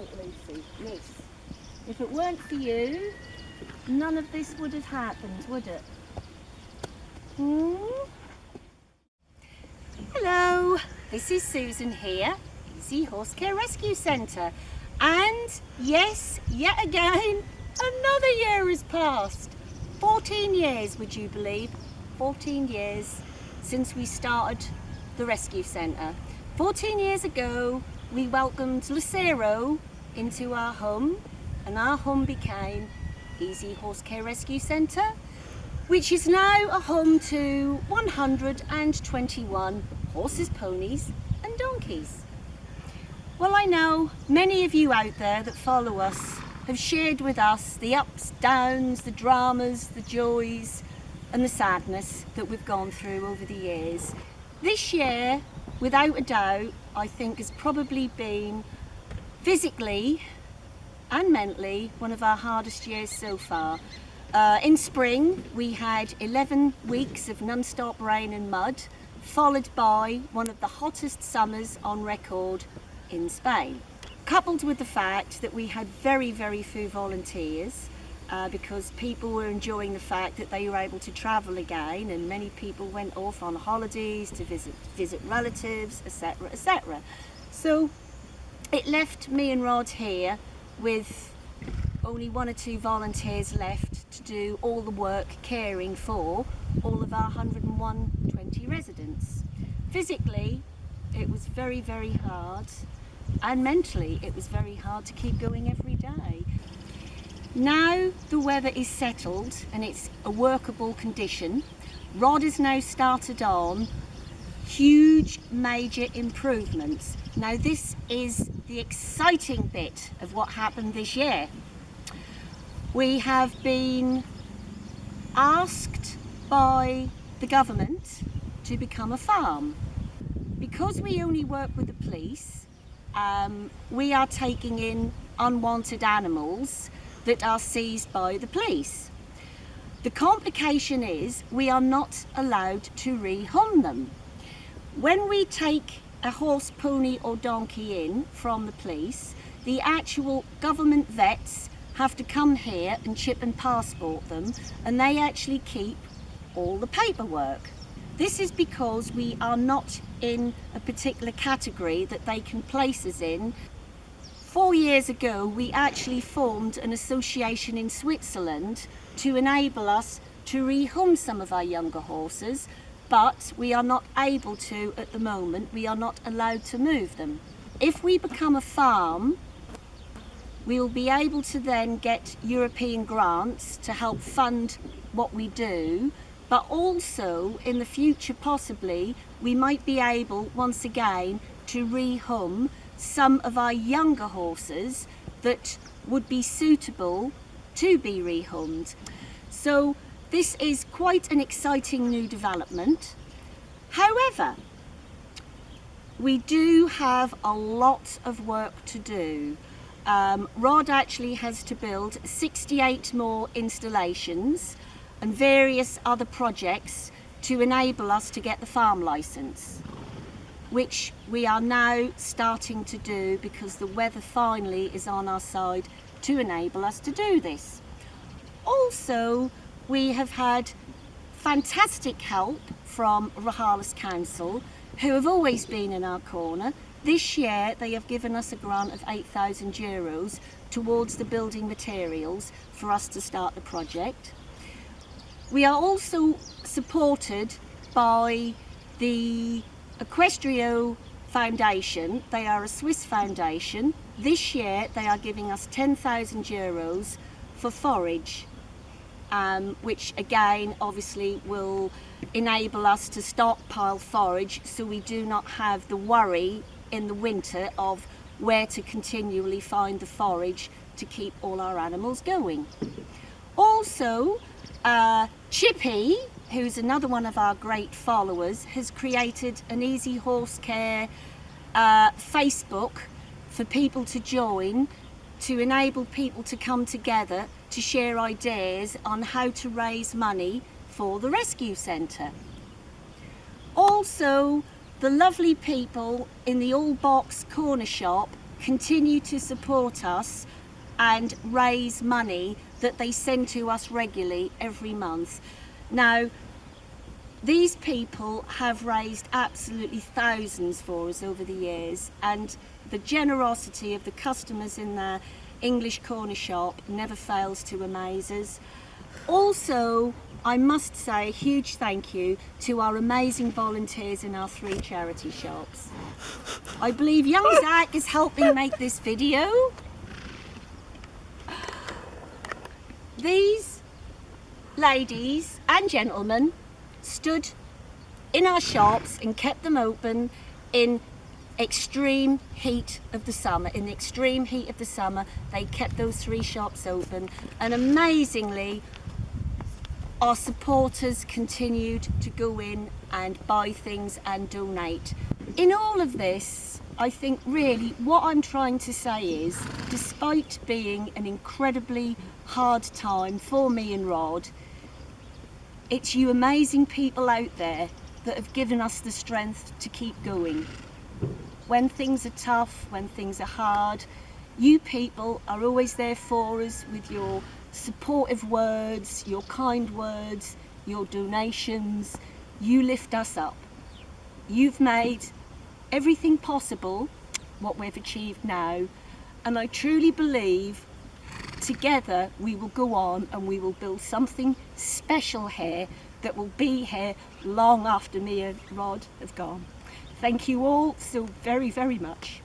Lucy, miss. If it weren't for you, none of this would have happened, would it? Hmm? Hello, this is Susan here, Easy Horse Care Rescue Centre. And yes, yet again, another year has passed. 14 years, would you believe? 14 years since we started the rescue centre. 14 years ago, we welcomed Lucero into our home and our home became Easy Horse Care Rescue Centre, which is now a home to 121 horses, ponies and donkeys. Well, I know many of you out there that follow us have shared with us the ups, downs, the dramas, the joys and the sadness that we've gone through over the years. This year, without a doubt, I think has probably been physically and mentally one of our hardest years so far. Uh, in spring, we had 11 weeks of non-stop rain and mud, followed by one of the hottest summers on record in Spain. Coupled with the fact that we had very, very few volunteers, uh, because people were enjoying the fact that they were able to travel again and many people went off on holidays to visit, visit relatives, etc, etc. So it left me and Rod here with only one or two volunteers left to do all the work caring for all of our 101 residents. Physically, it was very, very hard and mentally it was very hard to keep going every. Now the weather is settled and it's a workable condition, Rod has now started on huge major improvements. Now this is the exciting bit of what happened this year. We have been asked by the government to become a farm. Because we only work with the police, um, we are taking in unwanted animals that are seized by the police. The complication is we are not allowed to rehome them. When we take a horse, pony or donkey in from the police, the actual government vets have to come here and chip and passport them and they actually keep all the paperwork. This is because we are not in a particular category that they can place us in Four years ago, we actually formed an association in Switzerland to enable us to rehome some of our younger horses, but we are not able to at the moment. We are not allowed to move them. If we become a farm, we will be able to then get European grants to help fund what we do, but also in the future possibly we might be able once again to rehome some of our younger horses that would be suitable to be rehomed. So this is quite an exciting new development. However, we do have a lot of work to do. Um, Rod actually has to build 68 more installations and various other projects to enable us to get the farm licence which we are now starting to do because the weather finally is on our side to enable us to do this. Also, we have had fantastic help from Rojales Council, who have always been in our corner. This year, they have given us a grant of 8,000 euros towards the building materials for us to start the project. We are also supported by the Equestrio Foundation, they are a Swiss foundation. This year they are giving us 10,000 euros for forage, um, which again obviously will enable us to stockpile forage so we do not have the worry in the winter of where to continually find the forage to keep all our animals going. Also, uh, Chippy, who's another one of our great followers, has created an Easy Horse Care uh, Facebook for people to join to enable people to come together to share ideas on how to raise money for the rescue centre. Also, the lovely people in the All Box corner shop continue to support us and raise money that they send to us regularly every month. Now, these people have raised absolutely thousands for us over the years and the generosity of the customers in their English corner shop never fails to amaze us. Also, I must say a huge thank you to our amazing volunteers in our three charity shops. I believe young Zach is helping make this video. These ladies and gentlemen stood in our shops and kept them open in extreme heat of the summer. In the extreme heat of the summer, they kept those three shops open and amazingly our supporters continued to go in and buy things and donate. In all of this, I think really what I'm trying to say is, despite being an incredibly hard time for me and Rod, it's you amazing people out there that have given us the strength to keep going. When things are tough, when things are hard, you people are always there for us with your supportive words, your kind words, your donations. You lift us up. You've made everything possible, what we've achieved now, and I truly believe together we will go on and we will build something special here that will be here long after me and Rod have gone. Thank you all so very, very much.